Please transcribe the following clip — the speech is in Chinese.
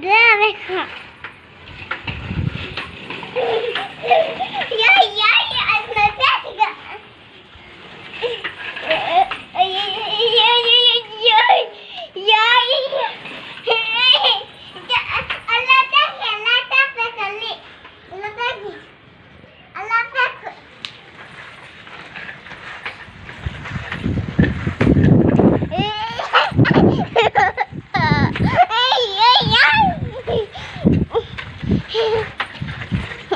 对呀，没事。